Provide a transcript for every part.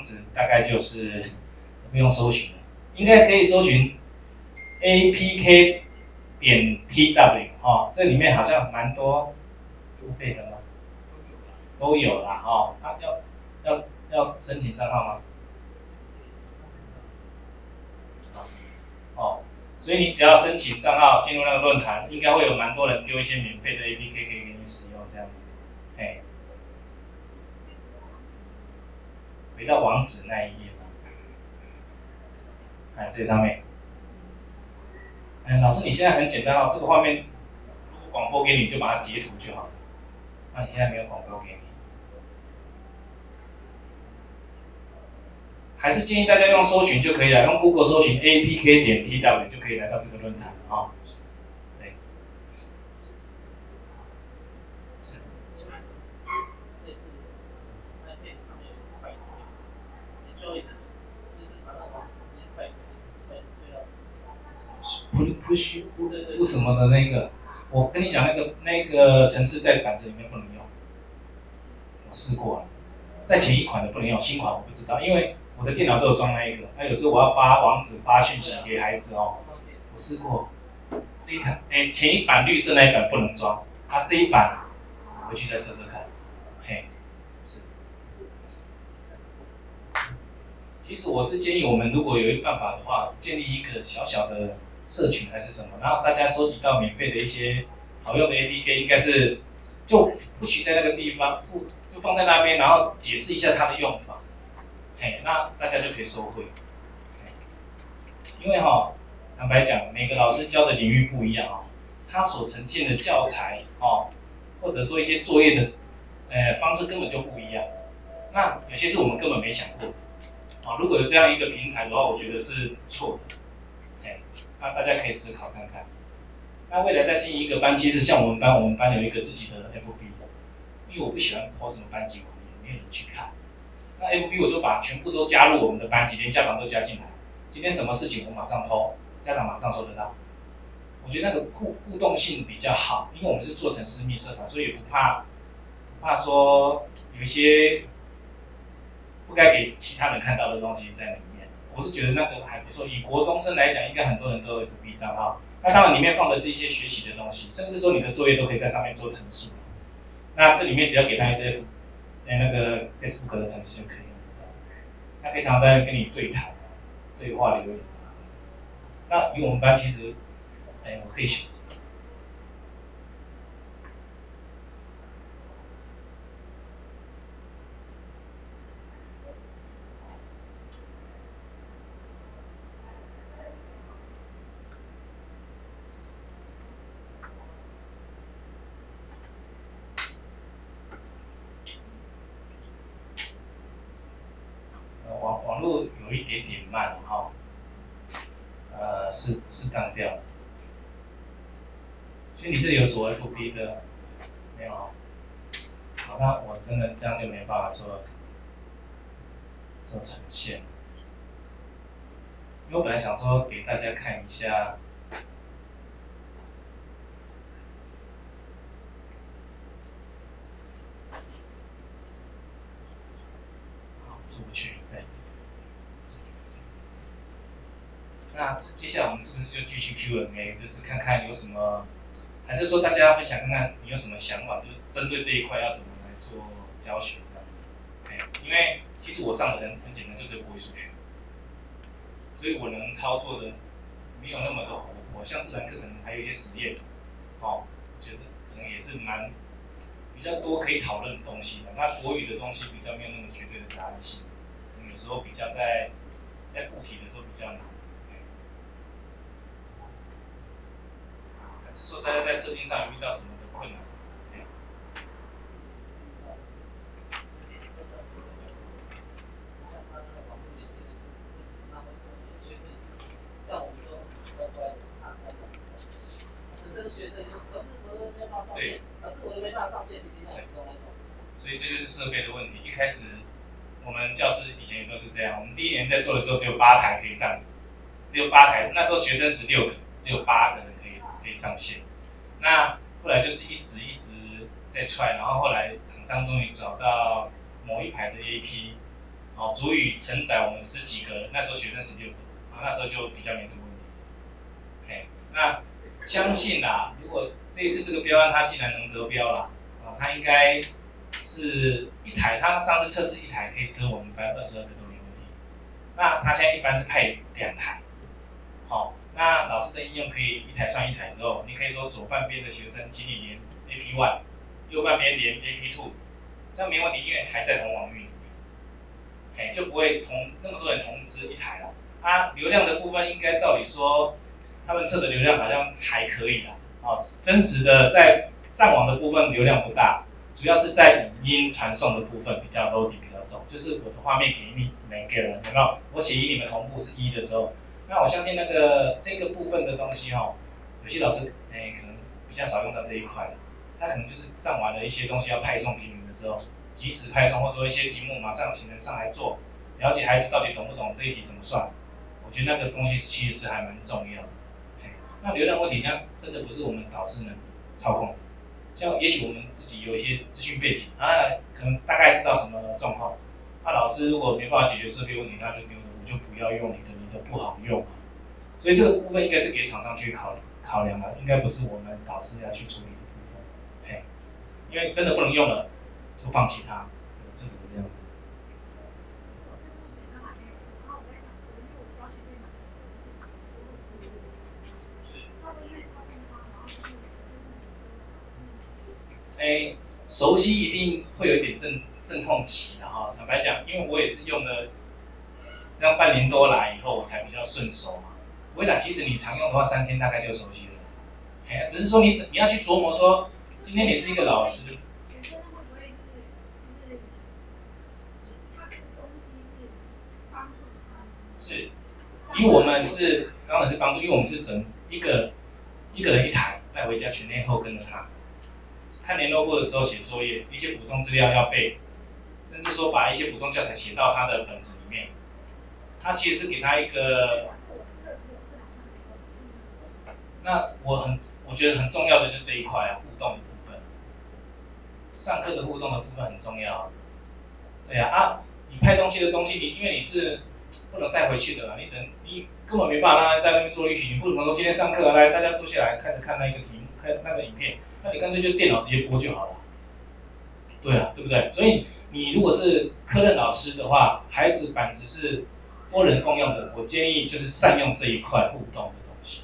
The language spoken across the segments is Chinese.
子大概就是不用搜寻了，应该可以搜寻 apk 点 tw 哦，这里面好像蛮多付费的吗？都有啦哈，那要要要申请账号吗？哦，所以你只要申请账号进入那个论坛，应该会有蛮多人丢一些免费的 APK 可以给你使用这样子，嘿。回到网址那一页。吧，哎，这上面，哎，老师你现在很简单哦，这个画面如果广播给你就把它截图就好，那你现在没有广播给你，还是建议大家用搜寻就可以了，用 Google 搜寻 APK 点 TW 就可以来到这个论坛啊。不不不什么的那个，我跟你讲那个那个程式在板子里面不能用，我试过了，在前一款的不能用，新款我不知道，因为我的电脑都有装那一个，那有时候我要发网址发讯息给孩子哦，我试过，这一台哎前一版绿色那一版不能装，它这一版回去再测测看，嘿，是，其实我是建议我们如果有一办法的话，建立一个小小的。社群还是什么，然后大家收集到免费的一些好用的 APK，应该是就不许在那个地方，不就放在那边，然后解释一下它的用法，嘿，那大家就可以收回。因为哈，坦白讲，每个老师教的领域不一样哦，他所呈现的教材哦，或者说一些作业的呃方式根本就不一样，那有些是我们根本没想过，啊，如果有这样一个平台的话，我觉得是错的。那大家可以思考看看，那未来再进一个班，其实像我们班，我们班有一个自己的 FB，因为我不喜欢抛什么班级网页，没有人去看。那 FB 我就把全部都加入我们的班级，连家长都加进来。今天什么事情我马上抛，家长马上收得到。我觉得那个互互动性比较好，因为我们是做成私密社团，所以也不怕不怕说有一些不该给其他人看到的东西在里面。我是觉得那个还不错，以国中生来讲，应该很多人都有 FB 账号。那当然里面放的是一些学习的东西，甚至说你的作业都可以在上面做陈述。那这里面只要给他一些哎那个 Facebook 的程式就可以用得到。他可以常在跟你对谈、对话留言。那以我们班其实，哎，我可以。有一点点慢哈，呃，是是当掉的，所以你这里有锁 FB 的没有？好，那我真的这样就没办法做做呈现，因为我本来想说给大家看一下，好，出不去，对。那接下来我们是不是就继续 Q&A，就是看看有什么，还是说大家分享看看你有什么想法，就是针对这一块要怎么来做教学这样子。哎，因为其实我上的很很简单，就是国语数学，所以我能操作的没有那么的活泼，像自然课可能还有一些实验，哦，我觉得可能也是蛮比较多可以讨论的东西的。那国语的东西比较没有那么绝对的答案性，有时候比较在在布题的时候比较难。说大家在设定上有遇到什么的困难？对。所以这就是设备的问题。一开始我们教室以前也都是这样，我们第一年在做的时候只有八台可以上，只有八台，那时候学生十六个，只有八个上线，那后来就是一直一直在踹，然后后来厂商终于找到某一排的 AP，哦，足以承载我们十几个，那时候学生十六个，啊，那时候就比较没什么问题。嘿，那相信啦，如果这一次这个标案他竟然能得标了，啊，他应该是一台，他上次测试一台可以吃我们班二十二个都没问题。那他现在一般是派两台，那老师的应用可以一台算一台之后，你可以说左半边的学生请你连 AP one，右半边连 AP two，这样没问题，因为还在同网域。哎，就不会同那么多人同时一台了。啊流量的部分应该照理说，他们测的流量好像还可以啦。哦，真实的在上网的部分流量不大，主要是在语音传送的部分比较 load 比较重。就是我的画面给你每个人，有没有？我写一你们同步是一的时候，那我相信那个这个部分的东西哦，有些老师哎可能比较少用到这一块。他可能就是上完了一些东西要派送给你们的时候。及时派送，或者说一些题目马上请人上来做，了解孩子到底懂不懂这一题怎么算，我觉得那个东西其实是还蛮重要的。那流量问题，那真的不是我们导师能操控的。像也许我们自己有一些资讯背景，啊，可能大概知道什么状况，那老师如果没办法解决设备问题，那就丢了，我就不要用你的，的不好用。所以这个部分应该是给厂商去考考量的，应该不是我们导师要去处理的部分。嘿，因为真的不能用了。就放弃它，就只能这样子。哎，熟悉一定会有一点阵阵痛期的哈。坦白讲，因为我也是用了这样半年多来以后，我才比较顺手嘛。不会啦，其实你常用的话，三天大概就熟悉了。哎，只是说你你要去琢磨说，今天你是一个老师。是，因为我们是刚才是帮助，因为我们是整一个一个人一台带回家，全天候跟着他，看联络簿的时候写作业，一些补充资料要背，甚至说把一些补充教材写到他的本子里面。他其实是给他一个，那我很我觉得很重要的就是这一块，互动的部分，上课的互动的部分很重要。对呀啊，你拍东西的东西，你因为你是。不能带回去的啦，你只能你根本没办法让他在那边做练习，你不可能说今天上课来大家坐下来开始看那一个题目，看那个影片，那你干脆就电脑直接播就好了。对啊，对不对？所以你如果是科任老师的话，孩子板子是多人共用的，我建议就是善用这一块互动的东西，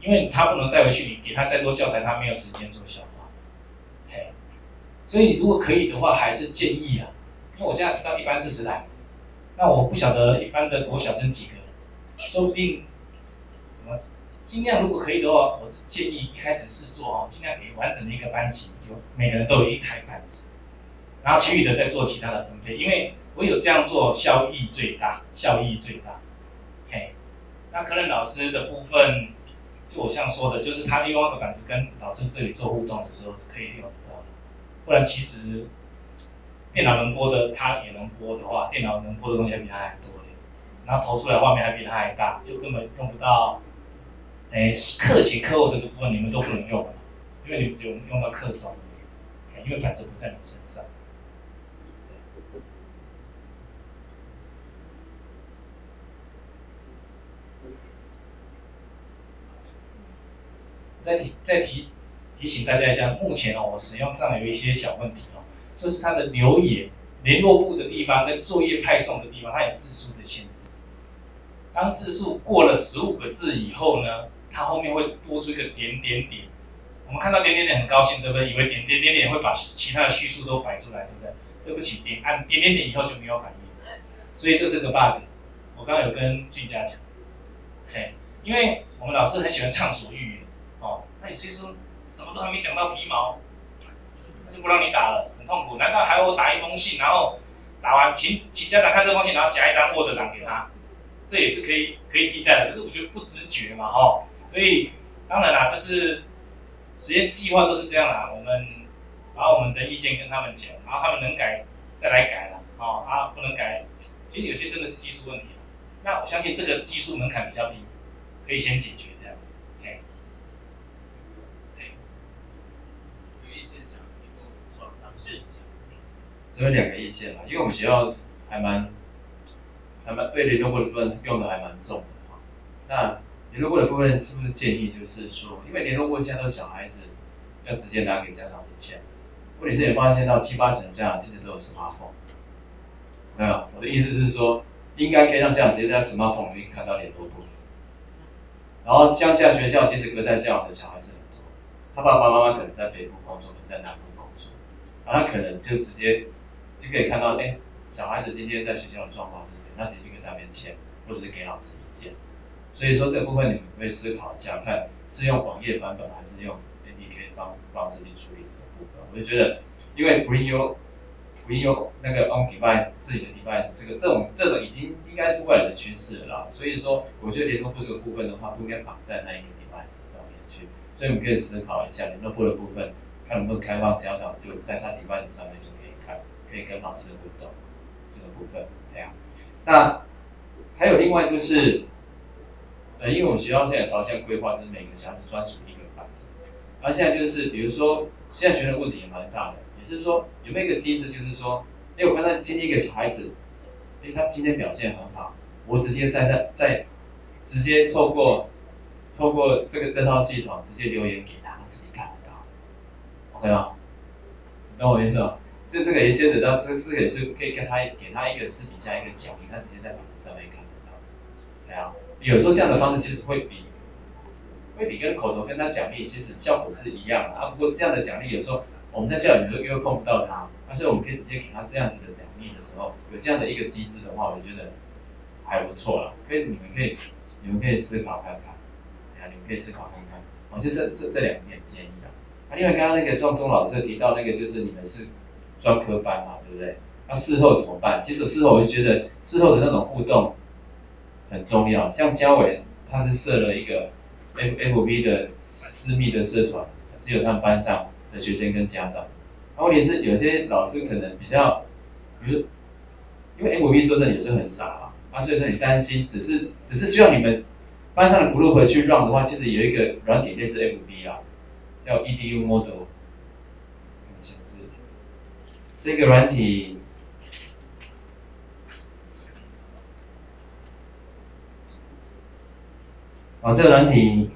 因为他不能带回去，你给他再多教材，他没有时间做消化。嘿，所以如果可以的话，还是建议啊，因为我现在知道一般四十台。那我不晓得一般的国小生几个，说不定，怎么尽量如果可以的话，我是建议一开始试做哦，尽量给完整的一个班级，有每个人都有一台板子，然后其余的再做其他的分配，因为我有这样做效益最大，效益最大。嘿，那可能老师的部分，就我像说的，就是他利用那个板子跟老师这里做互动的时候是可以用得到的，不然其实。电脑能播的，它也能播的话，电脑能播的东西还比它还多嘞。然后投出来画面还比它还大，就根本用不到。哎，课前课后这个部分你们都不能用了，因为你们只有用到课中，因为板子不在你身上。再提再提提醒大家一下，目前哦，我使用上有一些小问题哦。就是它的留言联络部的地方跟作业派送的地方，它有字数的限制。当字数过了十五个字以后呢，它后面会多出一个点点点。我们看到点点点很高兴，对不对？以为点点点点会把其他的叙述都摆出来，对不对？对不起，点按点点点以后就没有反应，所以这是个 bug。我刚刚有跟俊佳讲，嘿，因为我们老师很喜欢畅所欲言，那有些时候什么都还没讲到皮毛。就不让你打了，很痛苦。难道还要我打一封信，然后打完请请家长看这封信，然后夹一张 Word 档给他？这也是可以可以替代的，可是我觉得不直觉嘛，哈。所以当然啦，就是实验计划都是这样啦。我们把我们的意见跟他们讲，然后他们能改再来改了，哦啊不能改，其实有些真的是技术问题。那我相信这个技术门槛比较低，可以先解决这样子。这有两个意见嘛，因为我们学校还蛮还蛮对联络簿的部分用的还蛮重的哈。那联络簿的部分是不是建议就是说，因为联络簿现在都是小孩子要直接拿给家长去签，问题是也发现到七八成家长其实都有 smartphone，没有？我的意思是说，应该可以让家长直接在 smartphone 里面看到联络簿。然后乡下学校其实隔代教养的小孩子很多，他爸爸妈妈可能在北部工作，可能在南部工作，然后他可能就直接就可以看到，哎，小孩子今天在学校的状况是什么，那直接就在那边签，或者是给老师意见。所以说这个部分你们可以思考一下，看是用网页版本还是用 APK 方方式去处理这个部分。我就觉得，因为 Bring Your Bring Your 那个 On Device 自己的 Device 这个这种这种已经应该是未来的趋势了。所以说，我觉得联络部这个部分的话，不应该绑在那一个 Device 上面去。所以我们可以思考一下联络部的部分，看能不能开放家长就在他 Device 上面就可以，跟老师互动这个部分。对啊，那还有另外就是。呃，因为我们学校现在朝向规划，就是每个小孩子专属一个班子。而现在就是，比如说，现在学生问题也蛮大的，也就是说，有没有一个机制，就是说，哎，我看到今天一个小孩子，哎，他今天表现很好，我直接在他在，直接透过透过这个这套系统，直接留言给他，他自己看得到，OK 吗？懂我意思吗？这这个也牵扯到，这这个也是可以跟他给他一个私底下一个奖励，他直接在屏幕上面看得到，对啊。有时候这样的方式其实会比会比跟口头跟他奖励其实效果是一样的啊。不过这样的奖励有时候我们在校园里又又碰不到他，但是我们可以直接给他这样子的奖励的时候，有这样的一个机制的话，我觉得还不错了。可以，你们可以你们可以思考看看，啊，你们可以思考看看。我就这这这两点建议啊。啊，另外刚刚那个壮中老师提到那个就是你们是专科班嘛，对不对？那事后怎么办？其实事后我就觉得事后的那种互动。很重要，像嘉伟他是设了一个 F F B 的私密的社团，只有他们班上的学生跟家长。问题是有些老师可能比较，比如因为 F B 说真的有时候很杂啊，啊所以说你担心，只是只是需要你们班上的 group 去 run 的话，其实有一个软体类似 F B 啦，叫 E D U Model，这个软体。啊，这个软体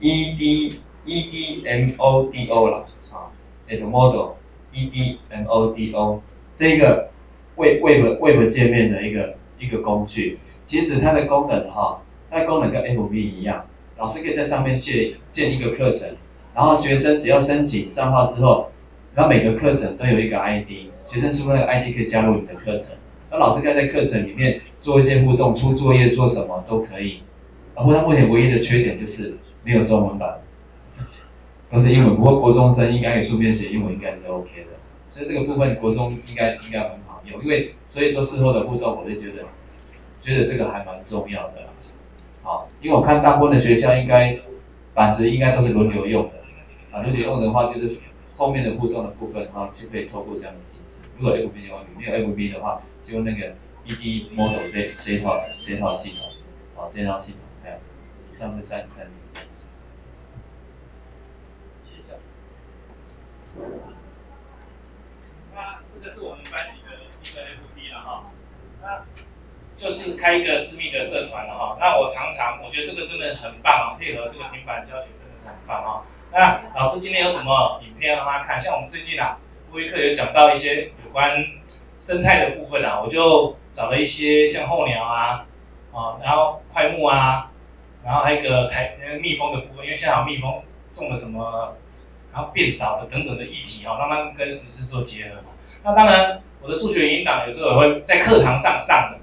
，E D E D M O D O 了，啊，Edmodo E D M O D O 这个 Web Web Web 界面的一个一个工具，其实它的功能哈，它的功能跟 M V 一样，老师可以在上面建建一个课程，然后学生只要申请账号之后，然后每个课程都有一个 I D，学生是不是 I D 可以加入你的课程？那老师可以在课程里面做一些互动，出作业做什么都可以。不过它目前唯一的缺点就是没有中文版，都是英文。不过国中生应该可以书面写英文，应该是 OK 的。所以这个部分国中应该应该很好用，因为所以说事后的互动，我就觉得觉得这个还蛮重要的。好，因为我看大部分的学校应该板子应该都是轮流用的，啊，轮流用的话就是。后面的互动的部分哈，就可以透过这样的机制。如果 FB 的话，没有 FB 的话，就用那个 ED Model 这这套这套系统，好，这套系统，还有以上的三三点。那这个是我们班的一个 FB 了哈，那就是开一个私密的社团了哈。那我常常我觉得这个真的很棒啊，配合这个平板教学真的是很棒啊。那老师今天有什么影片让大家看？像我们最近啊，微课有讲到一些有关生态的部分啊，我就找了一些像候鸟啊，啊，然后快木啊，然后还有一个台蜜蜂的部分，因为现在有蜜蜂种了什么，然后变少的等等的议题哈，慢慢跟实施做结合嘛。那当然，我的数学引导有时候也会在课堂上上的，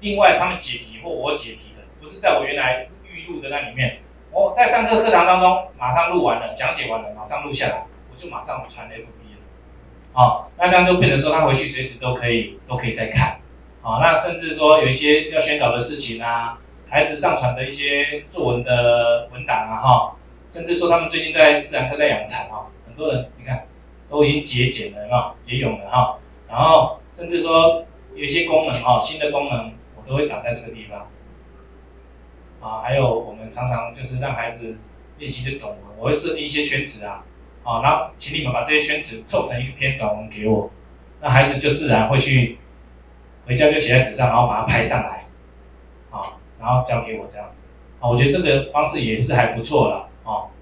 另外他们解题或我解题的，不是在我原来预录的那里面。我在上课课堂当中，马上录完了，讲解完了，马上录下来，我就马上传 FB 了。好，那这样就变成说，他回去随时都可以，都可以再看。好，那甚至说有一些要宣导的事情啊，孩子上传的一些作文的文档啊，哈，甚至说他们最近在自然课在养蚕啊，很多人你看都已经节俭了，哈，节泳了哈，然后甚至说有一些功能哈，新的功能我都会打在这个地方。啊，还有我们常常就是让孩子练习写短文，我会设定一些圈词啊，啊，然后请你们把这些圈词凑成一篇短文给我，那孩子就自然会去回家就写在纸上，然后把它拍上来，啊，然后交给我这样子，啊，我觉得这个方式也是还不错了，啊，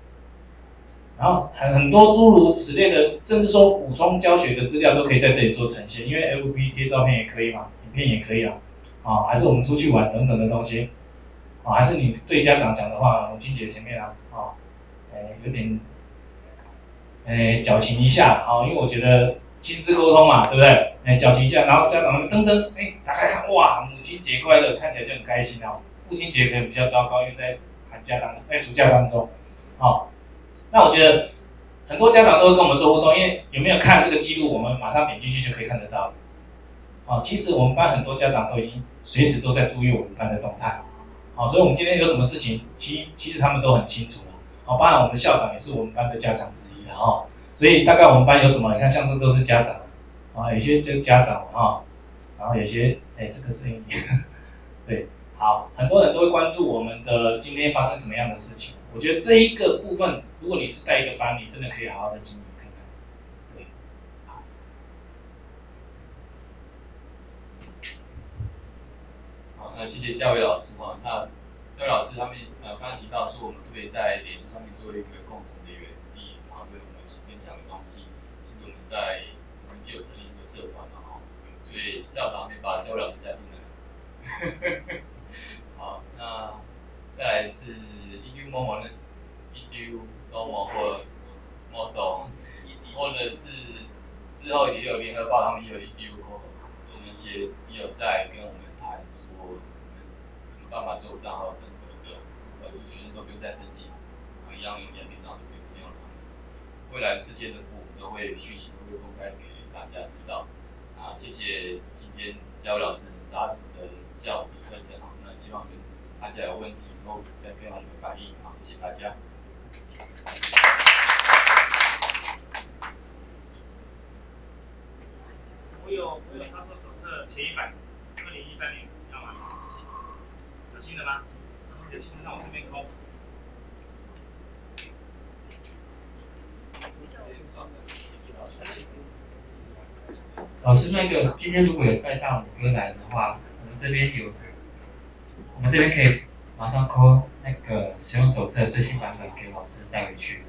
然后很很多诸如此类的，甚至说补充教学的资料都可以在这里做呈现，因为 F B 贴照片也可以嘛，影片也可以啊，啊，还是我们出去玩等等的东西，还是你对家长讲的话，母亲节前面啊，啊，哎，有点。哎，矫情一下，好，因为我觉得亲子沟通嘛，对不对？哎，矫情一下，然后家长们噔噔，哎，打开看，哇，母亲节快乐，看起来就很开心哦。父亲节可能比较糟糕，因为在寒假当，在暑假当中，好，那我觉得很多家长都会跟我们做互动，因为有没有看这个记录，我们马上点进去就可以看得到。哦，其实我们班很多家长都已经随时都在注意我们班的动态，好，所以我们今天有什么事情，其其实他们都很清楚。哦，当然我们的校长也是我们班的家长之一了哈，所以大概我们班有什么，你看像这都是家长，啊，有些就家长啊，然后有些，哎，这个声音，对，好，很多人都会关注我们的今天发生什么样的事情，我觉得这一个部分，如果你是带一个班，你真的可以好好的经营看看，对，好，那谢谢嘉伟老师哈，那。这位老师他们呃刚刚提到说，我们特别在脸书上面做一个共同的园地讨论我们分享的东西，是我们在我们就有成立一个社团嘛哈，所以校长也把这位老师加进来。好，那再来是 edu momo 呢，edu momo 或 model，或者是之后也有联合报他们也有 edu model 的那些也有在跟我们谈说。办法做账号整合的，呃，学生都不用再申请，啊，一样用眼皮上就可以使用了。未来这些的服务都会讯息都会公开给大家知道。啊，谢谢今天教老师扎实的教的课程啊，那希望大家有问题都再跟我们反映啊，谢谢大家。我有我有操作手册前一版，二零一三年。新的吗？有新的，那我这边空。老师，那个今天如果有带上五哥来的话，我们这边有，我们这边可以马上扣那个使用手册最新版本给老师带回去。